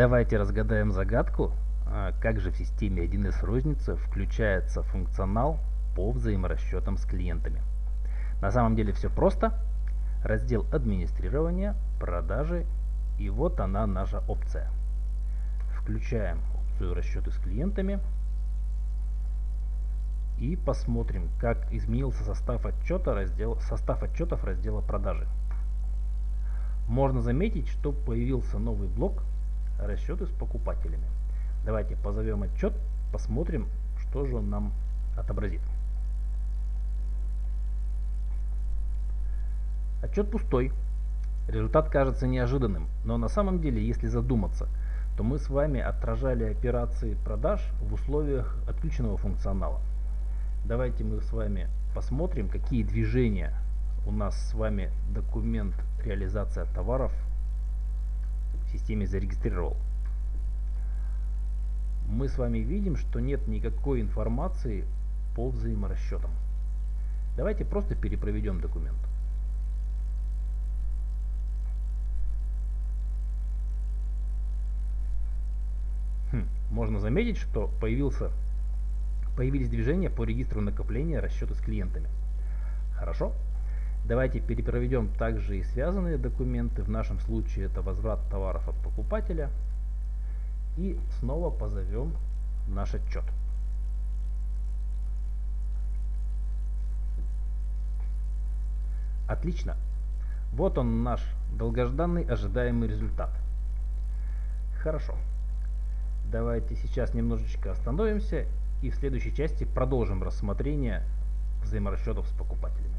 Давайте разгадаем загадку, а, как же в системе 1С розница включается функционал по взаиморасчетам с клиентами. На самом деле все просто. Раздел администрирования, продажи и вот она наша опция. Включаем опцию расчеты с клиентами и посмотрим, как изменился состав отчета раздел, состав отчетов раздела продажи. Можно заметить, что появился новый блок расчеты с покупателями. Давайте позовем отчет, посмотрим, что же он нам отобразит. Отчет пустой. Результат кажется неожиданным, но на самом деле, если задуматься, то мы с вами отражали операции продаж в условиях отключенного функционала. Давайте мы с вами посмотрим, какие движения у нас с вами документ реализация товаров системе зарегистрировал. Мы с вами видим, что нет никакой информации по взаиморасчетам. Давайте просто перепроведем документ. Хм, можно заметить, что появился, появились движения по регистру накопления расчета с клиентами. Хорошо. Давайте перепроведем также и связанные документы. В нашем случае это возврат товаров от покупателя. И снова позовем наш отчет. Отлично. Вот он наш долгожданный ожидаемый результат. Хорошо. Давайте сейчас немножечко остановимся и в следующей части продолжим рассмотрение взаиморасчетов с покупателями.